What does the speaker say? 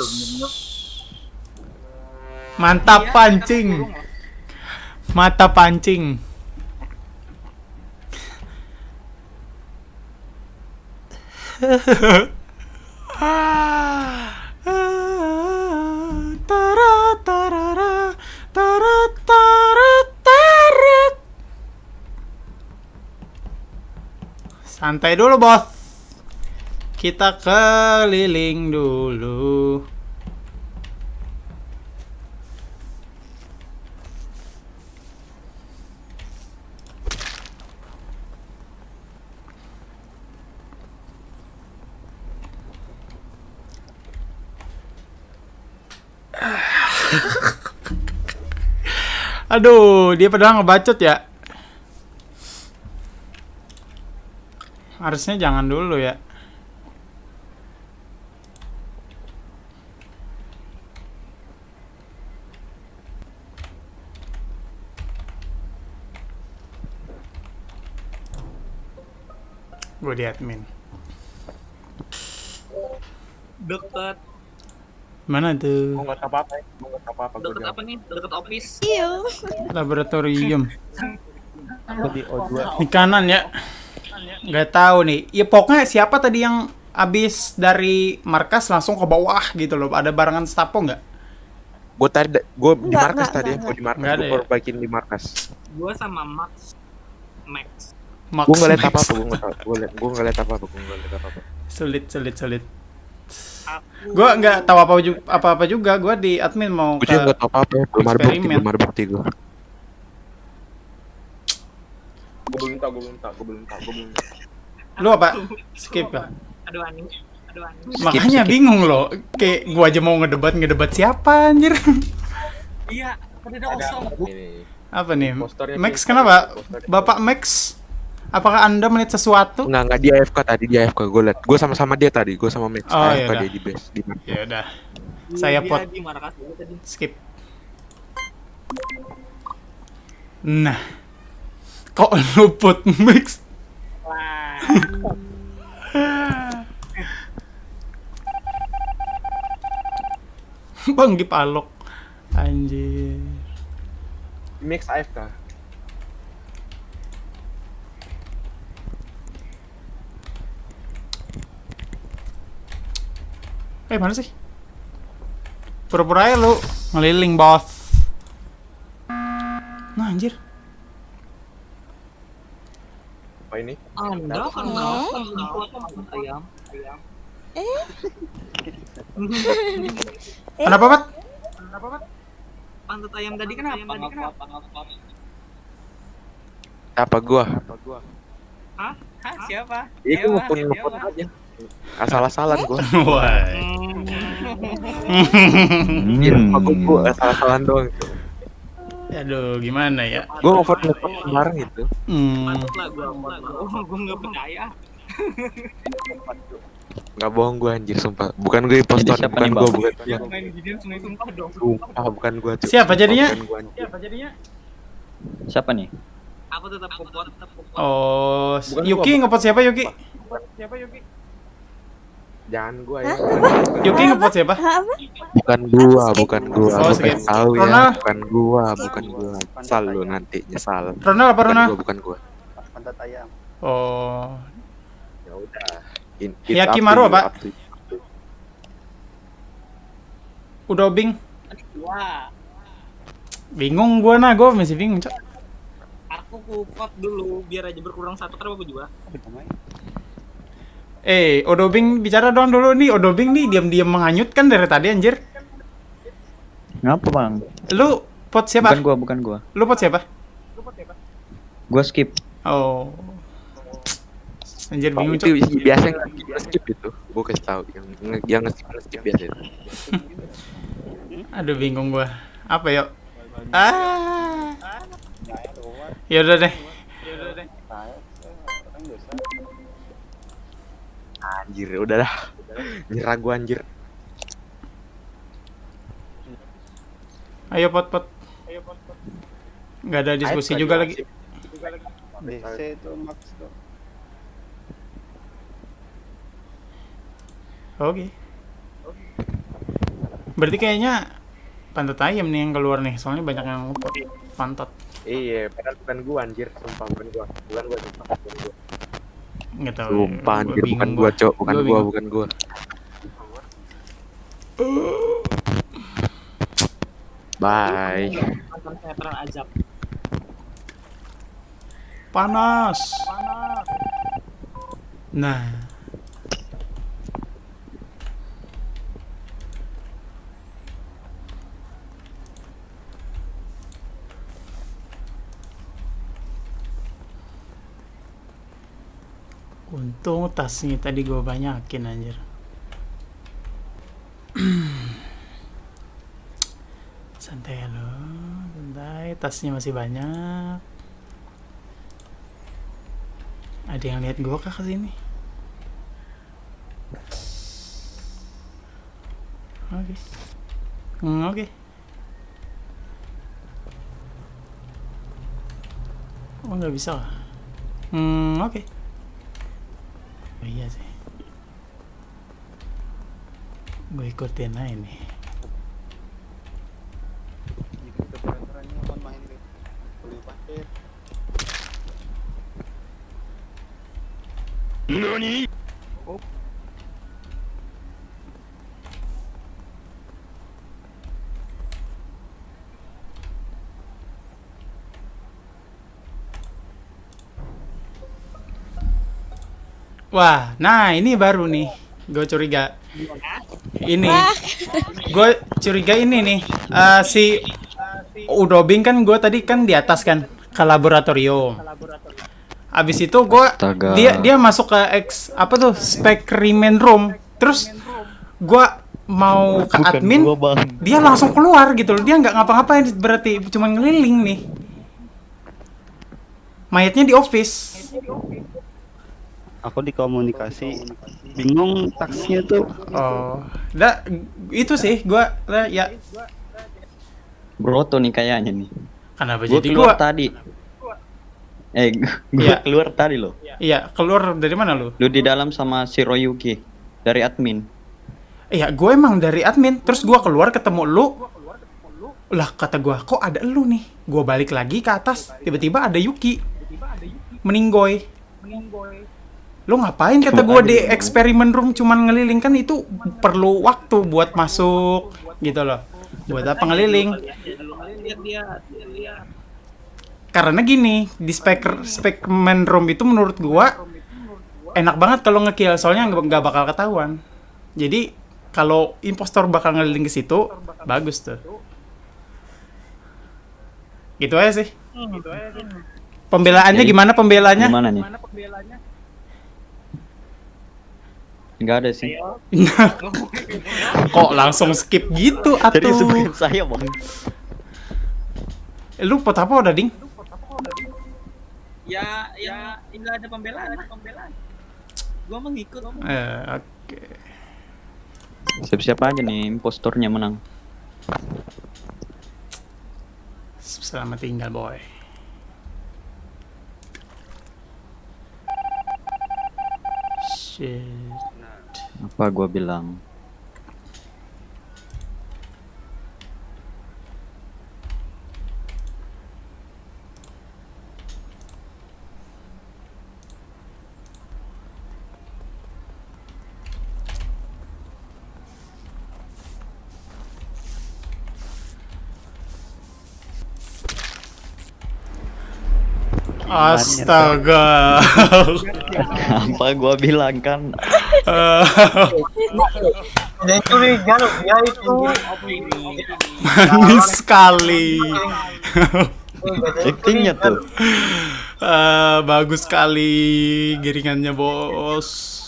loh bener-bener. Mantap Iya, pancing. kurung loh. Mata pancing. Tara, tarara, tara, tara. Santai dulu, bos. Kita keliling dulu. Aduh, dia padahal ngebacot ya. Harusnya jangan dulu ya. Gue di admin. Deket, Mana tuh? Gue nggak apa-apa ya. Gue nggak tahu apa-apa. Gue deket apa nih? Deket office. Iya. Laboratorium. di O2. Di kanan ya. Nggak tahu nih. Ya pokoknya siapa tadi yang abis dari markas langsung ke bawah gitu loh. Ada barangan stapo nggak? Gue tadi, gue di Nggak, markas tadi ya. Gue di markas. Gue ya? perbaikin di markas. Gua sama Max. Max. Max, Gue nggak liat Max. apa-apa. Gue nggak. Gue gue liat apa-apa. Gue nggak liat apa-apa. Sulit, sulit, sulit. Gua nggak tahu apa ju- apa-apa juga. Gua di admin mau Gue ke juga nggak tahu apa-apa. ya. Belum ada bukti. Belum ada bukti gue. Gue belum tahu. Gue belum tahu. Gue belum tahu. Gue belum tahu. Lu apa? Skip ya? Aduh aneh. Aduh aneh. Makanya bingung loh. Kayak gua aja mau ngedebat ngedebat siapa anjir. Iya, ada kosong. Apa nih? Max kenapa? Bapak Max? Apakah Anda melihat sesuatu? Enggak, enggak dia AFK tadi, dia AFK. Gue liat. Gue sama-sama dia tadi. Gue sama Max. Oh, AFK yaudah. dia di base. Di Ya udah. Saya pot skip. Nah. Kok luput Max? Wah. Bang Gipalok. Anjir. Max AFK. Eh mana sih? Pura-pura aja lu ngeliling bos. Nah anjir. Apa ini? Anda kenapa ayam? Ayam. Eh? Kenapa, Pat? Kenapa, Pak? Pantat ayam tadi kenapa? Kenapa? Kenapa? Apa gua? Apa gua? Hah? Hah? Siapa? Itu ngepun Siapa? aja. Asal-asalan gua. Wah. Iya, aku gua asal-asalan doang. Aduh, gimana ya? Gua ngevote ngevote kemarin itu. Hmm. Nggak percaya. Nggak bohong gua anjir sumpah. Bukan gue impostor, siapa bukan Bang? bukan sumpah bukan. Cuk. Siapa jadinya? Siapa jadinya? Siapa nih? Aku tetap. Oh, Yuki ngepot siapa Yuki? Siapa Yuki? Jangan gua ya. Yuki ngepot siapa? Hah, apa? Bukan gua, bukan gua. Oh, pengen tahu ya. Bukan gua, bukan gua. Nyesal lu nanti, nyesal. Ronald apa Bukan Ronald? gua, bukan gua. pantat ayam Oh, Ya udah. In- Yakimaru you, apa? Udobing. Wah, Bingung gua nah, gua masih bingung, Cok. aku kupot dulu biar aja berkurang satu kan apa juga. Eh, Odobing bicara dong dulu nih. Odobing nih diam-diam menghanyutkan dari tadi anjir. Ngapa bang? Lu pot siapa? Bukan gua, bukan gua. Lu pot siapa? Gua skip. Oh. Anjir bingung, itu Cok. biasa yang skip itu gue kasih tahu yang yang skip skip biasa itu Aduh bingung gua. Apa yuk? Ah. Ya udah deh. Anjir udah dah nyerah gue anjir Ayo pot pot. Nggak ada diskusi juga lagi. DC itu max tuh Oke. Berarti kayaknya pantat ayam nih yang keluar nih, soalnya banyak yang pantat. Iya, padahal bukan gua anjir, sumpah bukan gua. Bukan gua sumpah, bukan gua. Nggak tahu. Sumpah gua anjir bukan gua, Cok. Bukan Gua gua, bukan gua. Bye. Azab. Panas. Nah. Untung tasnya tadi gue banyakin anjir. santai lo, santai. Tasnya masih banyak. Ada yang lihat gua kah ke sini? Oke. Hmm, oke. Oh nggak bisa. Hmm, oke. Oh, iya sih. Gue ikutin aja nih. Gitu Wah, nah ini baru nih. Gue curiga. Ini. Gue curiga ini nih. Eh, si Udobing kan gue tadi kan di atas kan ke laboratorium. Abis itu gue dia dia masuk ke X apa tuh specimen room. Terus gue mau ke admin, dia langsung keluar gitu loh. Dia nggak ngapa-ngapain berarti cuma ngeliling nih. Mayatnya di office. Aku di komunikasi bingung taksinya tuh Oh, dah itu sih gua lah, ya Broto nih kayaknya nih. kenapa Gue jadi keluar gua tadi. Eh, gue Iya. keluar tadi loh. iya keluar dari mana lu? Lu di dalam sama si Royuki dari admin. Iya, gue emang dari admin, terus gua keluar ketemu lu. Lah kata gua, kok ada lu nih? Gua balik lagi ke atas, tiba-tiba ada Yuki. Meninggoy. Lu ngapain kata gua di eksperimen room cuman ngeliling? Kan itu perlu waktu buat masuk gitu loh. Buat apa ngeliling? Karena gini di spek spekmen room itu menurut gua enak banget kalau ngekill soalnya nggak nggak bakal ketahuan. Jadi kalau impostor bakal ngeliling ke situ bagus tuh. Gitu aja sih. Pembelaannya Jadi, gimana? Pembelaannya? Gimana nih? Enggak ada sih. kok langsung skip gitu Jadi atuh sebutin saya bang. Eh, lu pot apa udah ding Ya, ya, enggak ada pembelaan, pembelaan. Gua mengikut. eh, oke Siap-siap aja nih impostornya menang. selamat tinggal boy shit Apa gua bilang? Astaga. Apa gua bilang kan? Manis sekali. Actingnya tuh. Eh, bagus sekali giringannya, Bos.